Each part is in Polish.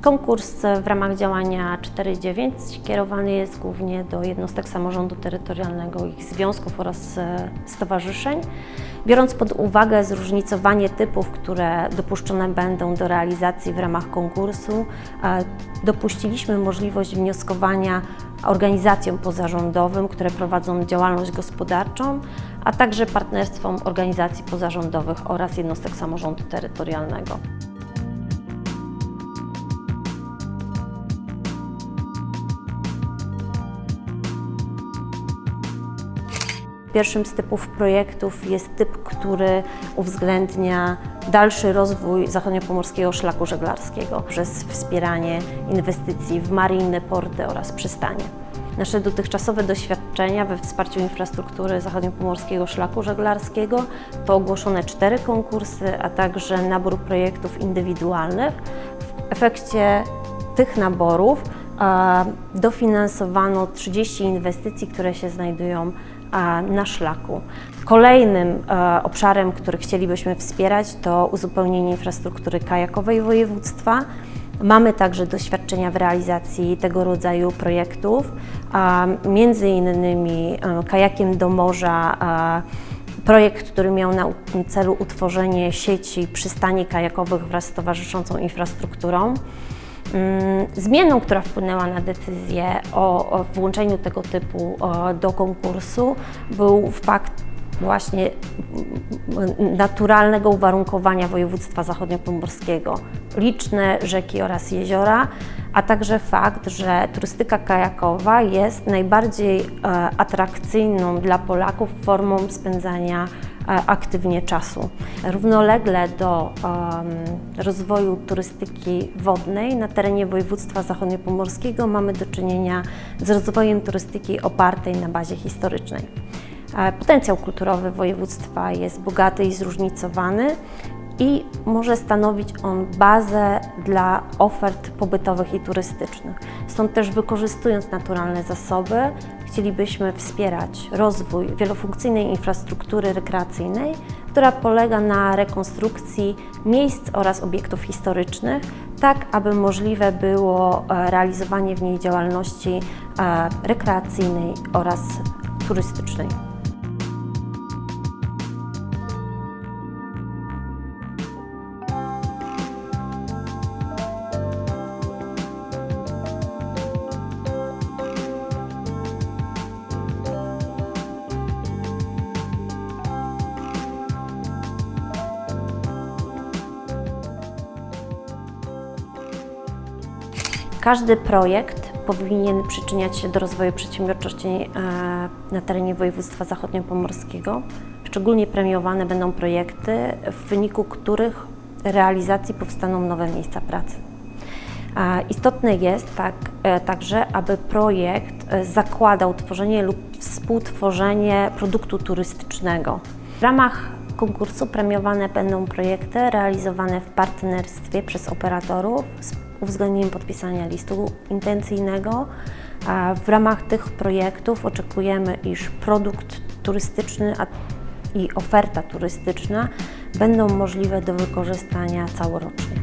Konkurs w ramach działania 4.9 kierowany jest głównie do jednostek samorządu terytorialnego, ich związków oraz e, stowarzyszeń. Biorąc pod uwagę zróżnicowanie typów, które dopuszczone będą do realizacji w ramach konkursu, dopuściliśmy możliwość wnioskowania organizacjom pozarządowym, które prowadzą działalność gospodarczą, a także partnerstwom organizacji pozarządowych oraz jednostek samorządu terytorialnego. Pierwszym z typów projektów jest typ, który uwzględnia dalszy rozwój zachodniopomorskiego szlaku żeglarskiego przez wspieranie inwestycji w mariny, porty oraz przystanie. Nasze dotychczasowe doświadczenia we wsparciu infrastruktury zachodniopomorskiego szlaku żeglarskiego to ogłoszone cztery konkursy, a także nabór projektów indywidualnych. W efekcie tych naborów dofinansowano 30 inwestycji, które się znajdują na szlaku. Kolejnym e, obszarem, który chcielibyśmy wspierać to uzupełnienie infrastruktury kajakowej województwa. Mamy także doświadczenia w realizacji tego rodzaju projektów, między innymi e, kajakiem do morza, projekt, który miał na celu utworzenie sieci przystani kajakowych wraz z towarzyszącą infrastrukturą. Mm, zmienną, która wpłynęła na decyzję o, włączeniu tego typu do konkursu był fakt właśnie naturalnego uwarunkowania województwa zachodniopomorskiego. Liczne rzeki oraz jeziora, a także fakt, że turystyka kajakowa jest najbardziej e, atrakcyjną dla Polaków formą spędzania E, aktywnie czasu. Równolegle do um, rozwoju turystyki wodnej na terenie województwa zachodniopomorskiego mamy do czynienia z rozwojem turystyki opartej na bazie historycznej. Potencjał kulturowy województwa jest bogaty i zróżnicowany i może stanowić on bazę dla ofert pobytowych i turystycznych. Stąd też wykorzystując naturalne zasoby, chcielibyśmy wspierać rozwój wielofunkcyjnej infrastruktury rekreacyjnej, która polega na rekonstrukcji miejsc oraz obiektów historycznych, tak aby możliwe było e, realizowanie w niej działalności e, rekreacyjnej oraz turystycznej. Każdy projekt powinien przyczyniać się do rozwoju przedsiębiorczości e, na terenie województwa zachodniopomorskiego. Szczególnie premiowane będą projekty, w wyniku których realizacji powstaną nowe miejsca pracy. Istotne jest tak, e, także, aby projekt e, zakładał tworzenie lub współtworzenie produktu turystycznego. W ramach konkursu premiowane będą projekty realizowane w partnerstwie przez operatorów uwzględnieniem podpisania listu intencyjnego. W ramach tych projektów oczekujemy, iż produkt turystyczny i oferta turystyczna będą możliwe do wykorzystania całorocznie.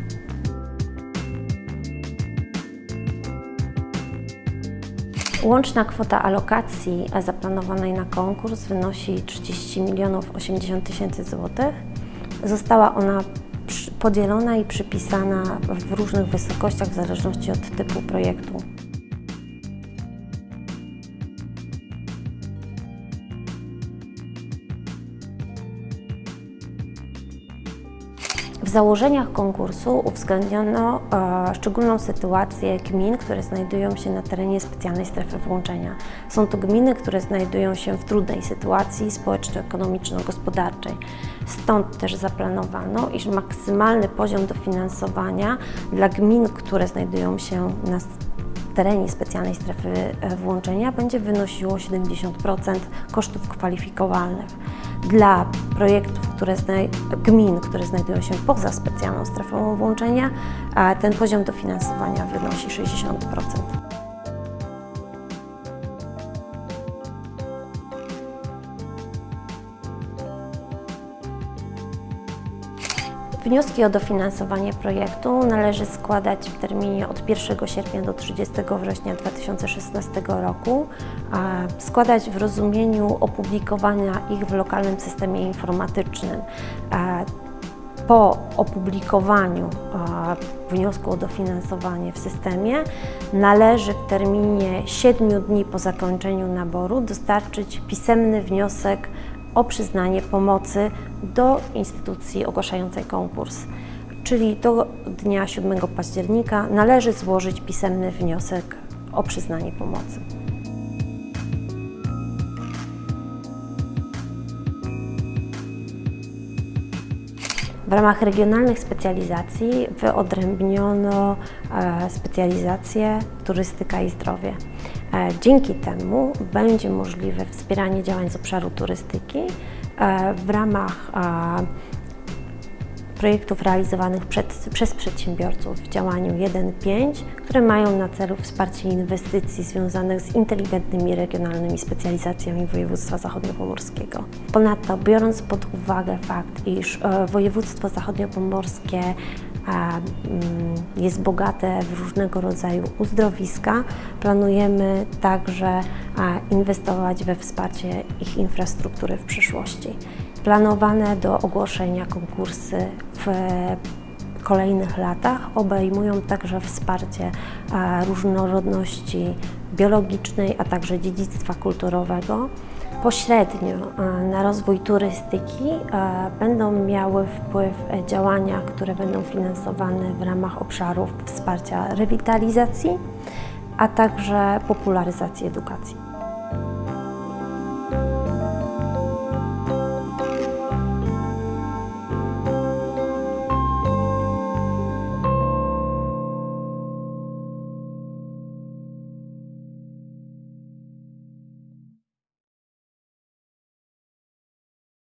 Łączna kwota alokacji zaplanowanej na konkurs wynosi 30 milionów 80 tysięcy złotych. Została ona podzielona i przypisana w różnych wysokościach w zależności od typu projektu. W założeniach konkursu uwzględniono e, szczególną sytuację gmin, które znajdują się na terenie specjalnej strefy włączenia. Są to gminy, które znajdują się w trudnej sytuacji społeczno-ekonomiczno-gospodarczej. Stąd też zaplanowano, iż maksymalny poziom dofinansowania dla gmin, które znajdują się na terenie specjalnej strefy e, włączenia będzie wynosiło 70% kosztów kwalifikowalnych. Dla projektów, które gmin, które znajdują się poza specjalną strefą włączenia, ten poziom dofinansowania wynosi 60%. Wnioski o dofinansowanie projektu należy składać w terminie od 1 sierpnia do 30 września 2016 roku. Składać w rozumieniu opublikowania ich w lokalnym systemie informatycznym. Po opublikowaniu wniosku o dofinansowanie w systemie należy w terminie 7 dni po zakończeniu naboru dostarczyć pisemny wniosek o przyznanie pomocy do instytucji ogłaszającej konkurs. Czyli do dnia 7 października należy złożyć pisemny wniosek o przyznanie pomocy. W ramach regionalnych specjalizacji wyodrębniono e, specjalizację turystyka i zdrowie. E, Dzięki temu będzie możliwe wspieranie działań z obszaru turystyki e, w ramach projektów realizowanych przed, przez przedsiębiorców w działaniu 1.5, które mają na celu wsparcie inwestycji związanych z inteligentnymi regionalnymi specjalizacjami województwa zachodniopomorskiego. Ponadto, biorąc pod uwagę fakt, iż e, województwo zachodniopomorskie mm, jest bogate w różnego rodzaju uzdrowiska, planujemy także e, inwestować we wsparcie ich infrastruktury w przyszłości. Planowane do ogłoszenia konkursy w kolejnych latach obejmują także wsparcie różnorodności biologicznej, a także dziedzictwa kulturowego. Pośrednio na rozwój turystyki będą miały wpływ działania, które będą finansowane w ramach obszarów wsparcia rewitalizacji, a także popularyzacji edukacji.